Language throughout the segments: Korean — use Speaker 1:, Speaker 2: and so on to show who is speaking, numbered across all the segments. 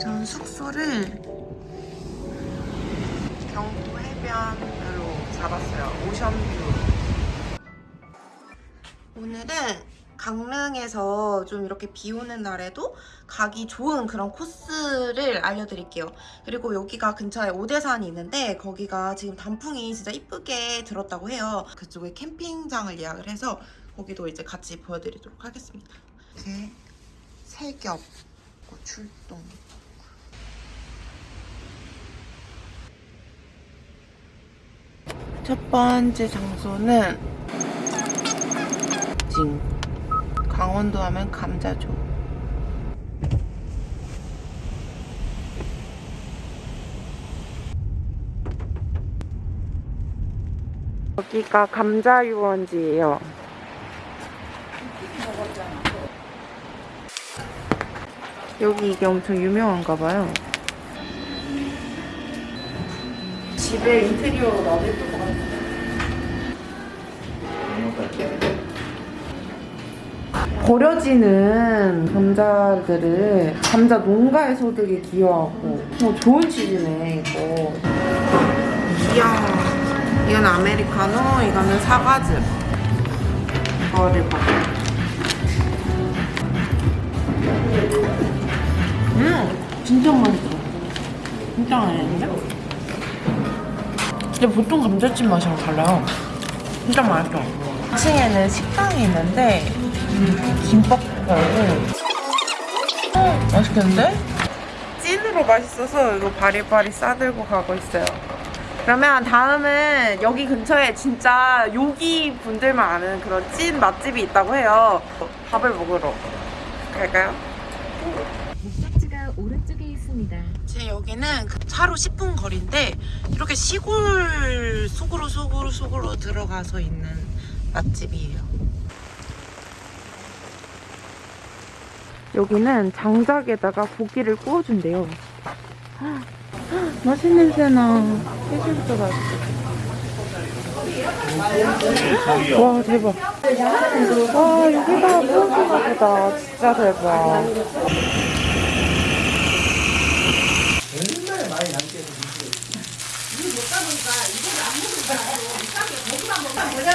Speaker 1: 전 숙소를 경포 해변으로 잡았어요. 오션뷰. 오늘은 강릉에서 좀 이렇게 비 오는 날에도 가기 좋은 그런 코스를 알려드릴게요. 그리고 여기가 근처에 오대산이 있는데 거기가 지금 단풍이 진짜 이쁘게 들었다고 해요. 그쪽에 캠핑장을 예약을 해서 거기도 이제 같이 보여드리도록 하겠습니다. 제 세겹 출동. 첫 번째 장소는 징. 강원도 하면 감자죠 여기가 감자 유원지예요. 여기 이게 엄청 유명한가 봐요. 집에 인테리어로 나도 예쁠 것 같아 버려지는 감자들을 감자 농가에서 되게 기여하고. 어, 좋은 치즈네 이거. 이야 이건 아메리카노? 이거는 사과즙. 이거를 먹어 음 진짜 맛있어. 진짜 맛있는데? 근데 보통 감자찜 맛이랑 달라요. 진짜 맛있어 2층에는 식당이 있는데 김밥 팔고 어, 맛있겠는데? 찐으로 맛있어서 이거 바리바리 싸들고 가고 있어요 그러면 다음은 여기 근처에 진짜 요기 분들만 아는 그런 찐 맛집이 있다고 해요 밥을 먹으러 갈까요?
Speaker 2: 목적지가 오른쪽에 있습니다.
Speaker 1: 제 여기는 그 차로 10분 거리인데 이렇게 시골 속으로 속으로 속으로 들어가서 있는 맛집이에요. 여기는 장작에다가 고기를 구워준대요. 맛있는 냄새나. 해질부터 맛있어. 와 대박. 와 여기가 무엇인가 보다. 진짜 대박.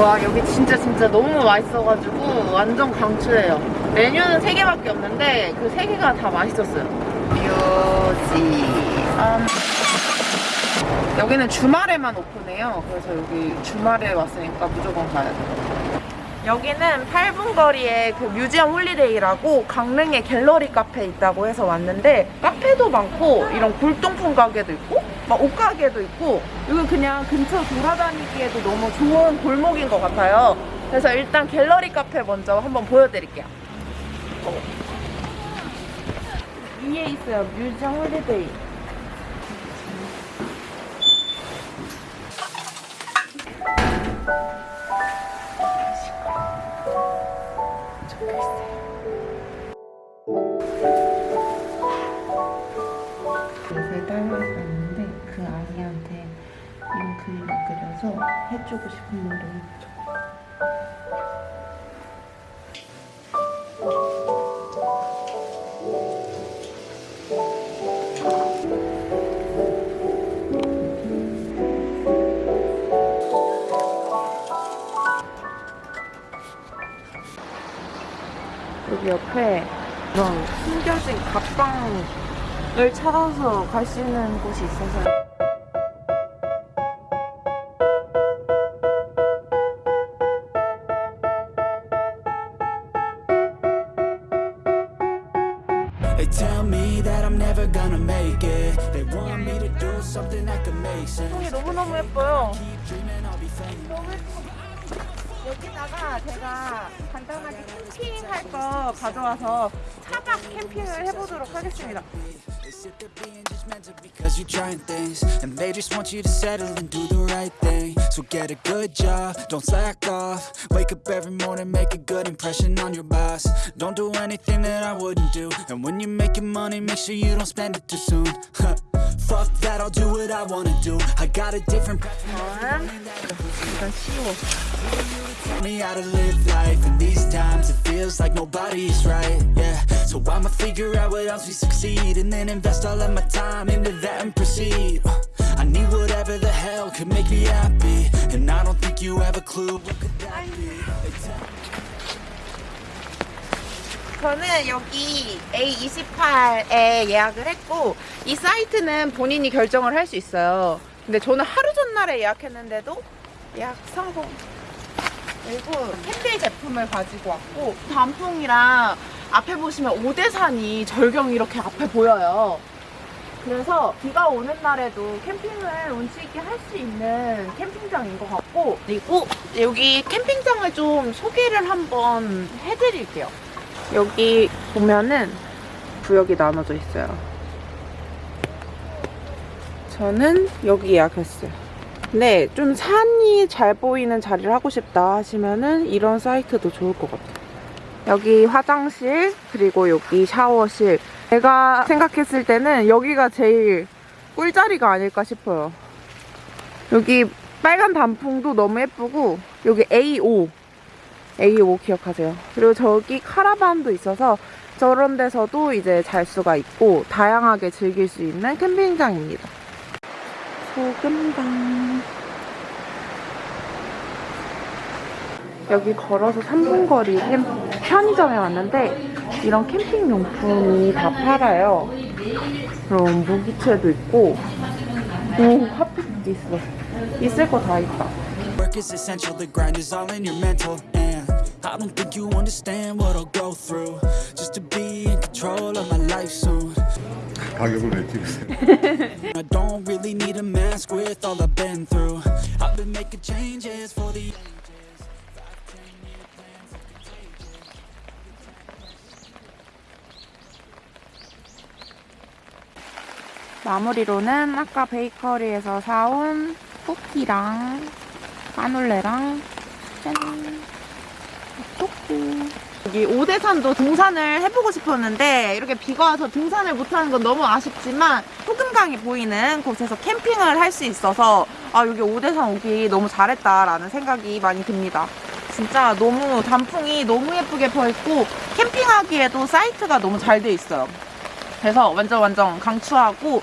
Speaker 1: 와 여기 진짜 진짜 너무 맛있어가지고 완전 강추해요. 메뉴는 3개밖에 없는데 그 3개가 다 맛있었어요. 묘지암 여기는 주말에만 오픈해요. 그래서 여기 주말에 왔으니까 무조건 가야 돼요. 여기는 8분 거리에 그 Museum Holiday라고 강릉에 갤러리 카페 있다고 해서 왔는데 카페도 많고 이런 골동품 가게도 있고 막 옷가게도 있고 이건 그냥 근처 돌아다니기에도 너무 좋은 골목인 것 같아요. 그래서 일단 갤러리 카페 먼저 한번 보여드릴게요. 어. 위에 있어요. Museum Holiday 해주고 싶은 했죠. 여기 옆에 이런 숨겨진 갑방 찾아서 갈 수 있는 곳이 있어서.
Speaker 3: They tell me that I'm never gonna make it. They want me to do something that could make sense.
Speaker 1: 너무너무 예뻐요. 너무 예뻐. 여기다가 제가 간단하게 캠핑할 거 가져와서 차박 캠핑을 해보도록 하겠습니다.
Speaker 3: Because you're trying things, and they just want you to settle and do the right thing. So get a good job, don't slack off. Wake up every morning, make a good impression on your boss. Don't do anything that I wouldn't do, and when you're making money, make sure you don't spend it too soon. Fuck that, I'll do what I wanna do. I got a different me how to live life. In these times it feels like nobody's right Yeah, so I'ma figure out what else we succeed And then invest all of my time into that and proceed. Uh, I need whatever the hell could make me happy. And I don't think you have a clue.
Speaker 1: 저는 여기 A28에 예약을 했고 이 사이트는 본인이 결정을 할 수 있어요. 근데 저는 하루 전날에 예약했는데도 예약 성공. 그리고 캔들 제품을 가지고 왔고 단풍이랑 앞에 보시면 오대산이 절경 이렇게 앞에 보여요. 그래서 비가 오는 날에도 캠핑을 운치 있게 할 수 있는 캠핑장인 것 같고 그리고 여기 캠핑장을 좀 소개를 한번 해드릴게요. 여기 보면은 구역이 나눠져 있어요. 저는 여기 예약했어요. 네, 좀 산이 잘 보이는 자리를 하고 싶다 하시면은 이런 사이트도 좋을 것 같아요. 여기 화장실, 그리고 여기 샤워실. 제가 생각했을 때는 여기가 제일 꿀자리가 아닐까 싶어요. 여기 빨간 단풍도 너무 예쁘고, 여기 A5. A5 기억하세요. 그리고 저기 카라반도 있어서 저런 데서도 이제 잘 수가 있고 다양하게 즐길 수 있는 캠핑장입니다. 소금당. 여기 걸어서 3분 거리 캠, 편의점에 왔는데 이런 캠핑 용품이 다 팔아요. 그럼 무기체도 있고 오 핫팩도 있어. 있을 거 다 있다.
Speaker 3: i don't think you understand what i'll go through just to be in control of my life soon
Speaker 4: 가격을 왜 찍으세요?
Speaker 3: I don't really need a mask with all I've been through. I've been making changes for the ages. Five, ten year plans are contagious.
Speaker 1: 마무리로는 아까 베이커리에서 사온 쿠키랑 까놀레랑 짠 토끼 여기 오대산도 등산을 해보고 싶었는데 이렇게 비가 와서 등산을 못하는 건 너무 아쉽지만 소금강이 보이는 곳에서 캠핑을 할 수 있어서 아 여기 오대산 오기 너무 잘했다라는 생각이 많이 듭니다. 진짜 너무 단풍이 너무 예쁘게 펴있고 캠핑하기에도 사이트가 너무 잘 돼 있어요. 그래서 완전 완전 강추하고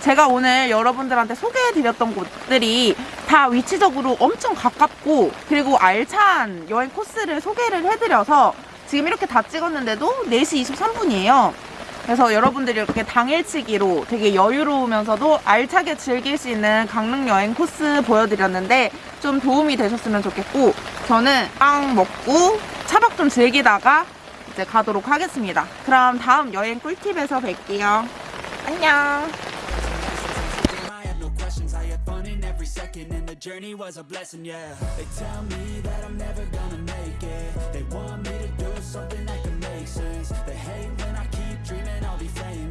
Speaker 1: 제가 오늘 여러분들한테 소개해드렸던 곳들이 다 위치적으로 엄청 가깝고 그리고 알찬 여행 코스를 소개를 해드려서 지금 이렇게 다 찍었는데도 4시 23분이에요. 그래서 여러분들이 이렇게 당일치기로 되게 여유로우면서도 알차게 즐길 수 있는 강릉 여행 코스 보여드렸는데 좀 도움이 되셨으면 좋겠고 저는 빵 먹고 차박 좀 즐기다가 이제 가도록 하겠습니다. 그럼 다음 여행 꿀팁에서 뵐게요. 안녕.
Speaker 3: journey was a blessing, yeah. They tell me that I'm never gonna make it. They want me to do something that can make sense. They hate